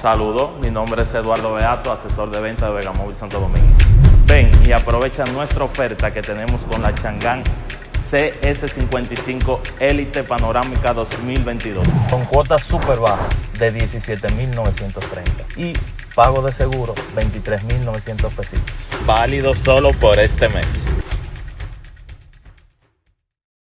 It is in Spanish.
Saludos, mi nombre es Eduardo Beato, asesor de venta de Vegamóvil Santo Domingo. Ven y aprovecha nuestra oferta que tenemos con la Changán CS55 Elite Panorámica 2022 con cuotas súper bajas de 17.930 y pago de seguro 23.900 pesitos. Válido solo por este mes.